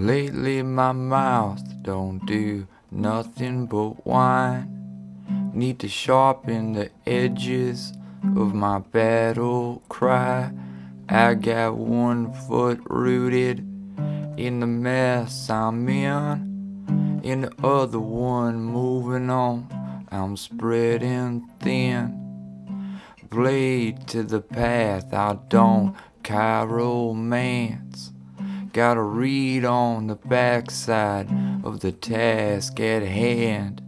Lately my mouth don't do nothing but whine. Need to sharpen the edges of my battle cry. I got one foot rooted in the mess I'm in, And the other one moving on. I'm spreading thin. Blade to the path, I don't chiromance. Gotta read on the backside of the task at hand.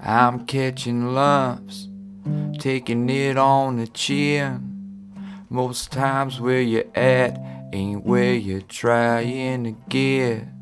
I'm catching lumps, taking it on the chin. Most times where you're at ain't where you're trying to get.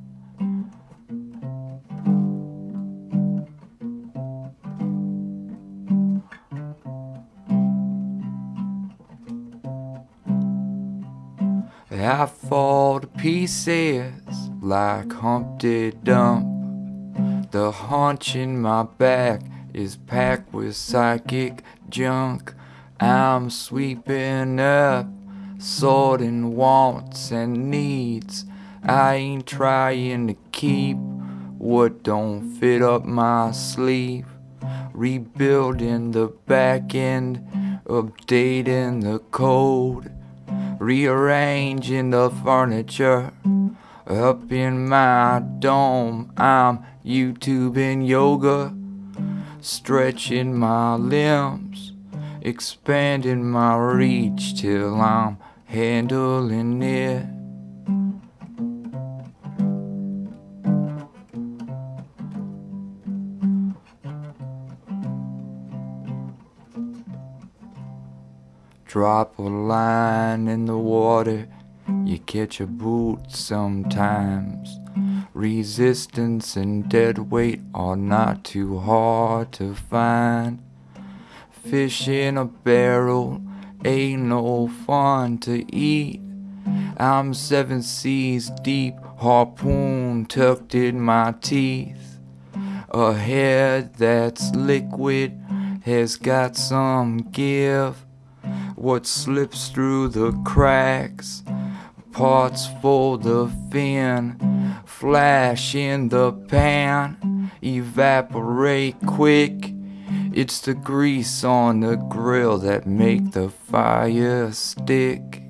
I fall to pieces like Humpty Dump. The haunch in my back is packed with psychic junk. I'm sweeping up, sorting wants and needs. I ain't trying to keep what don't fit up my sleeve. Rebuilding the back end, updating the code rearranging the furniture up in my dome. I'm YouTubing yoga, stretching my limbs, expanding my reach till I'm handling it. Drop a line in the water, you catch a boot sometimes. Resistance and dead weight are not too hard to find. Fish in a barrel ain't no fun to eat. I'm seven seas deep, harpoon tucked in my teeth. A head that's liquid has got some give what slips through the cracks. Parts full the fin, flash in the pan, evaporate quick. It's the grease on the grill that make the fire stick.